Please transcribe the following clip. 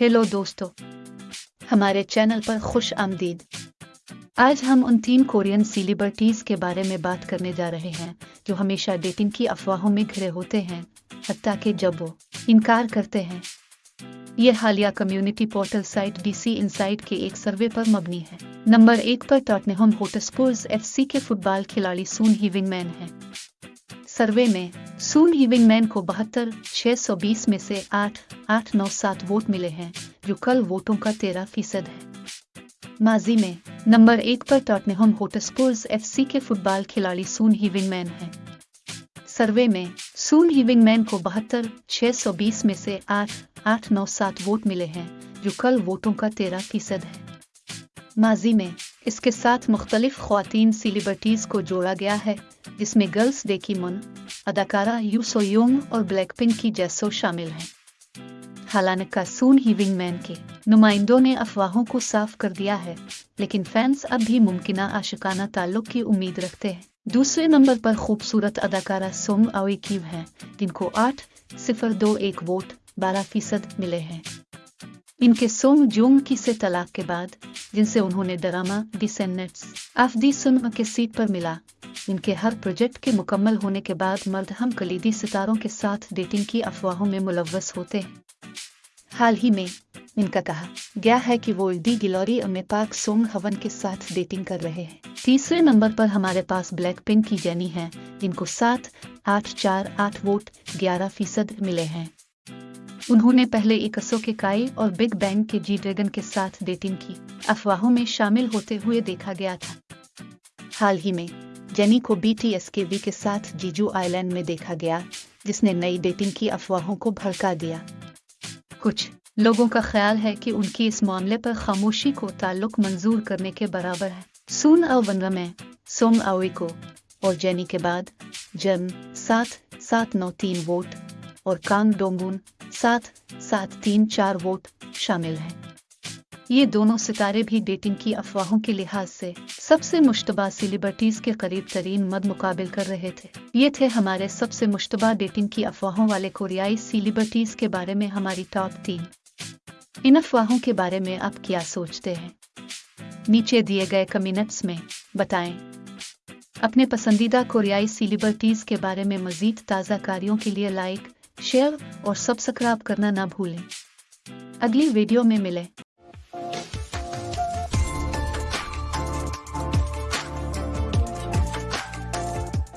Hello دوستو، ہمارے channel پر خوش آمدید۔ آج ہم ان تین کورین سیلیبرٹیز کے بارے میں بات کرنے جا رہے ہیں جو ہمیشہ ڈیٹنگ کی افواہوں میں گھرے ہوتے ہیں، حتیٰ کہ جب وہ انکار کرتے ہیں۔ یہ حالیہ community portal site D C Insight کے ایک سروے پر مبنی ہے۔ نمبر ایک پر ٹاٹنہم ہوٹسپورز ایف سی کے فٹ بال کھلاڑی سون ہی ونگ مین ہیں۔ سروے میں سون ہی ونگ مین کو بہتر، چھ سو بیس میں سے آٹھ آٹھ نو سات ووٹ ملے ہیں، جو کل ووٹوں کا تیرہ فیصد ہے۔ ماضی میں، نمبر ایک پر ٹاٹنہم ہوٹسپورز ایف سی کے فٹ بال کھلاڑی سون ہی ونگ مین ہیں۔ سروے میں، سون ہی ونگ مین کو بہتر چھ سو بیس میں سے آٹھ آٹھ نو سات ووٹ ملے ہیں، جو کل ووٹوں کا تیرہ فیصد ہے۔ ماضی میں، اس کے ساتھ مختلف خواتین سیلیبریٹیز کو جوڑا گیا ہے، جس میں گرلز ڈے کی من، اداکارہ یو سو یونگ اور بلیک پنک کی جیسو شامل ہیں۔ حالانکہ سون ہی ونگ مین کے نمائندوں نے افواہوں کو صاف کر دیا ہے، لیکن فینس اب بھی ممکنہ عاشقانہ تعلق کی امید رکھتے ہیں۔ دوسرے نمبر پر خوبصورت اداکارہ سونگ اوے کیو ہیں، جن کو آٹھ صفر دو ایک ووٹ بارہ فیصد ملے ہیں۔ ان کے سونگ جونگ کی سے طلاق کے بعد، جن سے انہوں نے ڈرامہ ڈسینٹس آف دی سنگ کے سیٹ پر ملا، ان کے ہر پروجیکٹ کے مکمل ہونے کے بعد مرد ہم کلیدی ستاروں کے ساتھ ڈیٹنگ کی افواہوں میں ملوث ہوتے ہیں۔ حال ہی میں، ان کا کہا، گیا ہے کہ وہ دی گلوری اور پاک سونگ ہون کے ساتھ ڈیٹنگ کر رہے ہیں۔ تیسرے نمبر پر ہمارے پاس بلیک پنک کی جینی ہے جن کو سات، آٹھ، چار، آٹھ ووٹ، گیارہ فیصد ملے ہیں۔ انہوں نے پہلے اکسو کے کائی اور بگ بینگ کے جی ڈریگن کے ساتھ ڈیٹنگ کی۔ افواہوں میں شامل ہوتے ہوئے دیکھا گیا تھا۔ حال ہی میں، جینی کو بی ٹی ایس کے وی کے ساتھ جیجو آئی لینڈ میں دیکھا گیا، جس نے نئی ڈیٹنگ کی افواہوں کو بھڑکا دیا۔ کچھ۔ لوگوں کا خیال ہے کہ ان کی اس معاملے پر خاموشی کو تعلق منظور کرنے کے برابر ہے۔ سون او بنر میں سوم اوئی کو اور جینی کے بعد جن سات سات نو تین ووٹ اور کانگ ڈونگون سات سات تین چار ووٹ شامل ہیں۔ یہ دونوں ستارے بھی ڈیٹنگ کی افواہوں کے لحاظ سے سب سے مشتبہ سیلیبرٹیز کے قریب ترین مد مقابل کر رہے تھے۔ یہ تھے ہمارے سب سے مشتبہ ڈیٹنگ کی افواہوں والے کوریائی سیلیبرٹیز کے بارے میں ہماری ٹاپ تین۔ ان افواہوں کے بارے میں آپ کیا سوچتے ہیں؟ نیچے دیے گئے کمنٹس میں بتائیں۔ اپنے پسندیدہ کوریائی سیلیبرٹیز کے بارے میں مزید تازہ کاریوں کے لیے لائک شیئر اور سبسکرائب کرنا نہ بھولیں۔ اگلی ویڈیو میں ملے